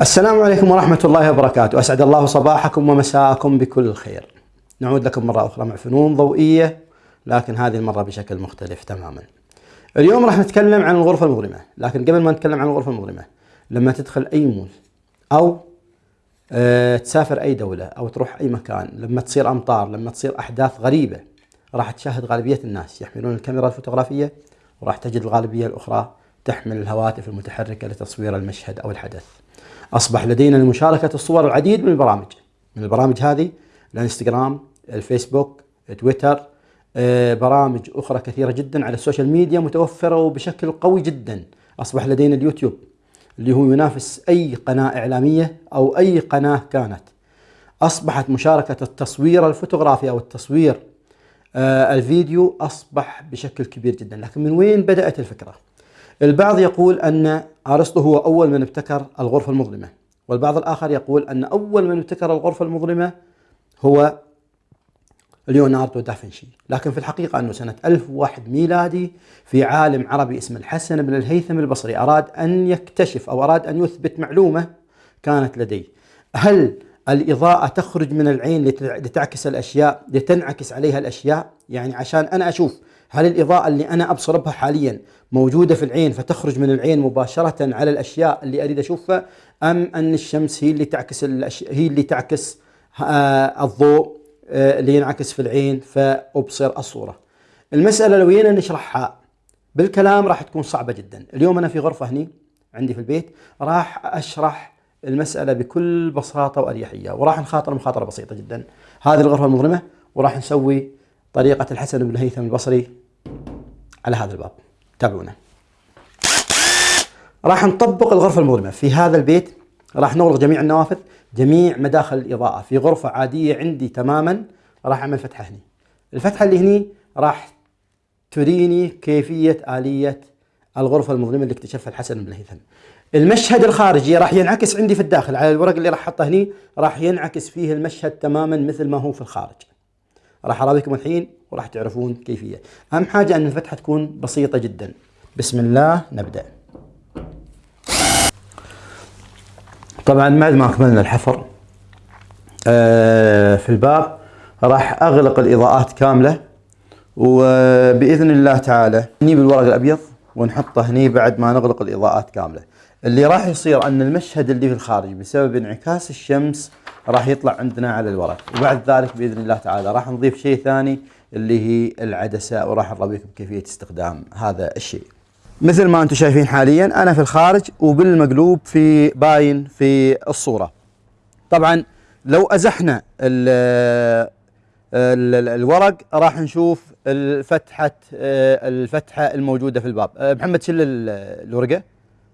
السلام عليكم ورحمة الله وبركاته. أسعد الله صباحكم ومساءكم بكل خير. نعود لكم مرة أخرى مع فنون ضوئية لكن هذه المرة بشكل مختلف تماما. اليوم راح نتكلم عن الغرفة المظلمة لكن قبل ما نتكلم عن الغرفة المظلمة لما تدخل أي مول أو أه تسافر أي دولة أو تروح أي مكان لما تصير أمطار لما تصير أحداث غريبة راح تشاهد غالبية الناس يحملون الكاميرا الفوتوغرافية وراح تجد الغالبية الأخرى تحمل الهواتف المتحركة لتصوير المشهد أو الحدث. أصبح لدينا لمشاركة الصور العديد من البرامج. من البرامج هذه الانستغرام الفيسبوك تويتر آه، برامج أخرى كثيرة جدا على ال social media متوفرة وبشكل قوي جدا. أصبح لدينا اليوتيوب اللي هو ينافس أي قناة إعلامية أو أي قناة كانت. أصبحت مشاركة التصوير الفوتوغرافي أو التصوير آه، الفيديو أصبح بشكل كبير جدا. لكن من وين بدأت الفكرة؟ البعض يقول أن أرسطو هو أول من ابتكر الغرفة المظلمة. والبعض الآخر يقول أن أول من ابتكر الغرفة المظلمة هو ليوناردو دافنشي. لكن في الحقيقة أنه سنة 1001 ميلادي في عالم عربي اسمه الحسن بن الهيثم البصري أراد أن يكتشف أو أراد أن يثبت معلومة كانت لديه. هل الإضاءة تخرج من العين لتعكس الأشياء لتنعكس عليها الأشياء؟ يعني عشان أنا أشوف هل الإضاءة اللي أنا أبصر بها حاليا موجودة في العين فتخرج من العين مباشرة على الأشياء اللي أريد أشوفها أم أن الشمس هي اللي تعكس. هي اللي تعكس آه الضوء آه اللي ينعكس في العين فأبصر الصورة المسألة لو جينا نشرحها بالكلام راح تكون صعبة جدا اليوم أنا في غرفة هني عندي في البيت راح أشرح المسألة بكل بساطة وأريحية وراح نخاطر مخاطرة بسيطة جدا هذه الغرفة المظلمة وراح نسوي طريقة الحسن بن الهيثم البصري على هذا الباب. تابعونا. راح نطبق الغرفة المظلمة. في هذا البيت راح نغلق جميع النوافذ جميع مداخل الإضاءة. في غرفة عادية عندي تماما راح أعمل فتحة هني. الفتحة اللي هني راح تريني كيفية آلية الغرفة المظلمة اللي اكتشفها الحسن بن الهيثم المشهد الخارجي راح ينعكس عندي في الداخل. على الورق اللي راح أحطه هني راح ينعكس فيه المشهد تماما مثل ما هو في الخارج. راح اراويكم الحين وراح تعرفون كيفية. أهم حاجة أن الفتحة تكون بسيطة جدا. بسم الله نبدأ. طبعا بعد ما اكملنا الحفر. آه، في الباب راح أغلق الإضاءات كاملة وبإذن الله تعالى نجيب الورق الأبيض ونحطه هني بعد ما نغلق الإضاءات كاملة. اللي راح يصير أن المشهد اللي في الخارج بسبب انعكاس الشمس راح يطلع عندنا على الورق وبعد ذلك بإذن الله تعالى راح نضيف شيء ثاني اللي هي العدسة وراح نراويكم كيفيه استخدام هذا الشيء. مثل ما أنتم شايفين حاليا أنا في الخارج وبالمقلوب في باين في الصورة. طبعا لو أزحنا ال ال الورق راح نشوف الفتحة الفتحة الموجودة في الباب. محمد شل الورقة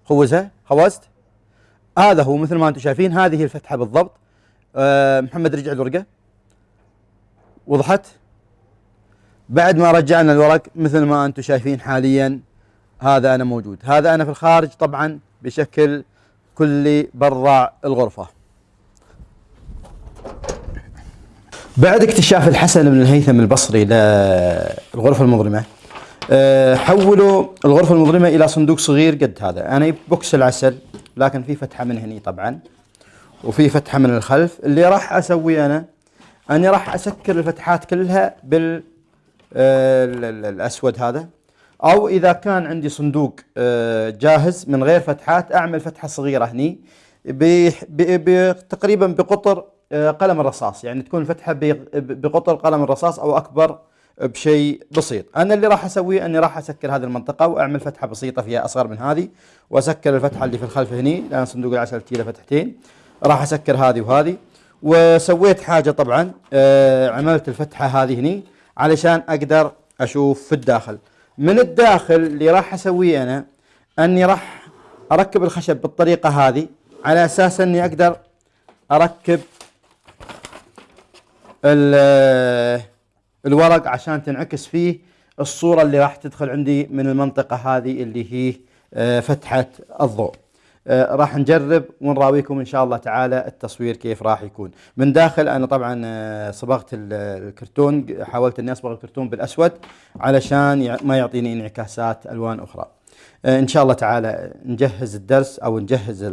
خوزها خوزت هذا هو مثل ما أنتم شايفين هذه الفتحة بالضبط أه محمد رجع الورقة. وضحت. بعد ما رجعنا الورق مثل ما أنتم شايفين حاليا هذا أنا موجود. هذا أنا في الخارج طبعا بشكل كلي برا الغرفة. بعد اكتشاف الحسن بن الهيثم البصري للغرفه المظلمة أه حولوا الغرفة المظلمة إلى صندوق صغير قد هذا. أنا بوكس العسل لكن في فتحة من هني طبعا. وفي فتحة من الخلف اللي راح اسويه أنا أني راح أسكر الفتحات كلها بال الأسود هذا. أو إذا كان عندي صندوق جاهز من غير فتحات أعمل فتحة صغيرة هني تقريبا بقطر قلم الرصاص. يعني تكون الفتحه بقطر قلم الرصاص أو أكبر بشيء بسيط. أنا اللي راح اسويه أني راح أسكر هذه المنطقة وأعمل فتحة بسيطة فيها أصغر من هذه وأسكر الفتحة اللي في الخلف هني لأن صندوق العسل تيله فتحتين راح أسكر هذه وهذه. وسويت حاجة طبعا آه عملت الفتحة هذه هني علشان أقدر أشوف في الداخل. من الداخل اللي راح أسويه أنا أني راح أركب الخشب بالطريقة هذه على أساس أني أقدر أركب الورق عشان تنعكس فيه الصورة اللي راح تدخل عندي من المنطقة هذه اللي هي فتحة الضوء. راح نجرب ونراويكم إن شاء الله تعالى التصوير كيف راح يكون. من داخل أنا طبعا صبغت الكرتون حاولت إني أصبغ الكرتون بالأسود علشان ما يعطيني انعكاسات ألوان أخرى. إن شاء الله تعالى نجهز الدرس أو نجهز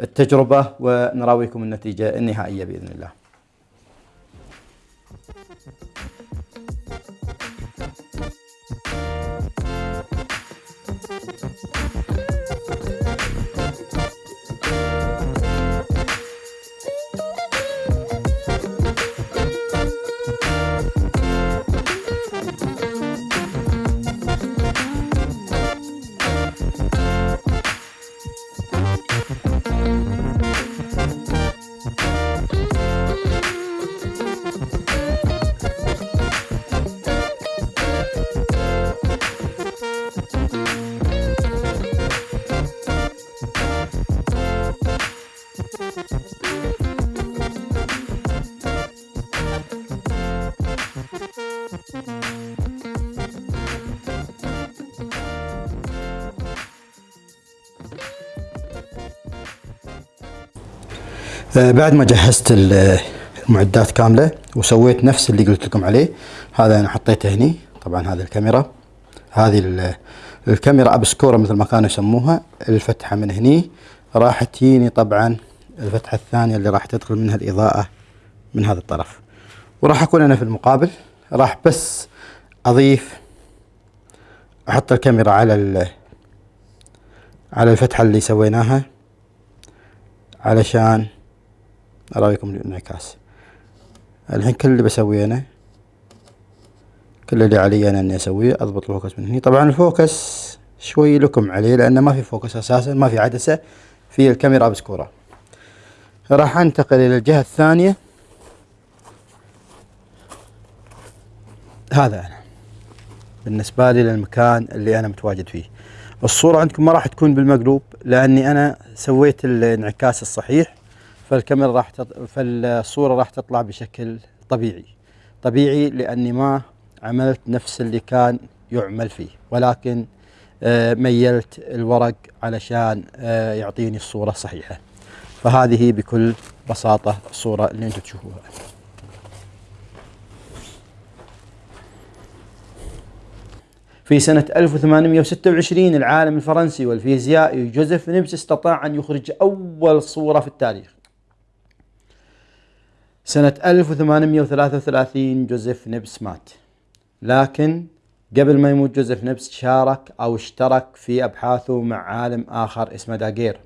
التجربة ونراويكم النتيجة النهائية بإذن الله. بعد ما جهزت المعدات كاملة وسويت نفس اللي قلت لكم عليه هذا أنا حطيته هني طبعا هذه الكاميرا. هذه الكاميرا أبسكورة مثل ما كانوا يسموها الفتحة من هني. راح تجيني طبعا الفتحة الثانية اللي راح تدخل منها الإضاءة من هذا الطرف. وراح أكون أنا في المقابل. راح بس أضيف أحط الكاميرا على على الفتحة اللي سويناها علشان اراويكم الانعكاس الحين كل اللي بسويه أنا كل اللي علي أنا إني أسويه أضبط ال focus من هنا طبعا ال focus شوي لكم عليه لأنه ما في focus أساسا ما في عدسة في الكاميرا obscura راح أنتقل إلى الجهة الثانية. هذا أنا. بالنسبة لي للمكان اللي أنا متواجد فيه. الصورة عندكم ما راح تكون بالمقلوب لأني أنا سويت الانعكاس الصحيح. فالكاميرا راح تط... فالصورة راح تطلع بشكل طبيعي. طبيعي لأني ما عملت نفس اللي كان يعمل فيه. ولكن آه، ميلت الورق علشان آه، يعطيني الصورة الصحيحة فهذه بكل بساطة الصورة اللي أنتم تشوفوها. في سنة 1826 العالم الفرنسي والفيزيائي جوزيف نيبس استطاع أن يخرج أول صورة في التاريخ. سنة 1833 جوزيف نبس مات. لكن قبل ما يموت جوزيف نبس شارك أو اشترك في أبحاثه مع عالم آخر اسمه داغير.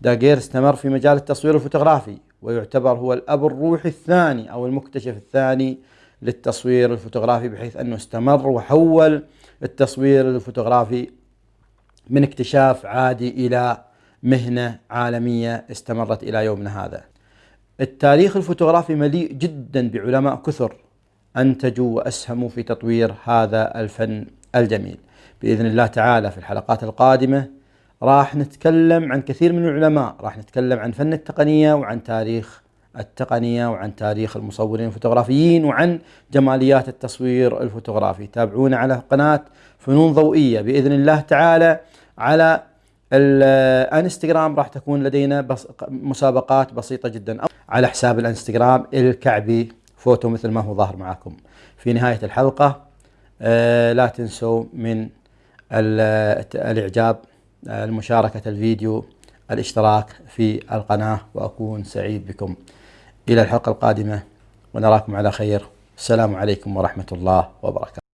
داغير استمر في مجال التصوير الفوتوغرافي ويعتبر هو الأب الروحي الثاني أو المكتشف الثاني للتصوير الفوتوغرافي بحيث أنه استمر وحول التصوير الفوتوغرافي من اكتشاف عادي إلى مهنة عالمية استمرت إلى يومنا هذا. التاريخ الفوتوغرافي مليء جدا بعلماء كثر. أنتجوا وأسهموا في تطوير هذا الفن الجميل. بإذن الله تعالى في الحلقات القادمة راح نتكلم عن كثير من العلماء. راح نتكلم عن فن التقنية وعن تاريخ التقنية وعن تاريخ المصورين الفوتوغرافيين وعن جماليات التصوير الفوتوغرافي. تابعونا على قناة فنون ضوئية. بإذن الله تعالى على الانستغرام راح تكون لدينا مسابقات بسيطة جدا. على حساب الانستغرام الكعبي فوتو مثل ما هو ظاهر معكم في نهاية الحلقة آه، لا تنسوا من الإعجاب المشاركة الفيديو الاشتراك في القناة وأكون سعيد بكم. إلى الحلقة القادمة ونراكم على خير. السلام عليكم ورحمة الله وبركاته.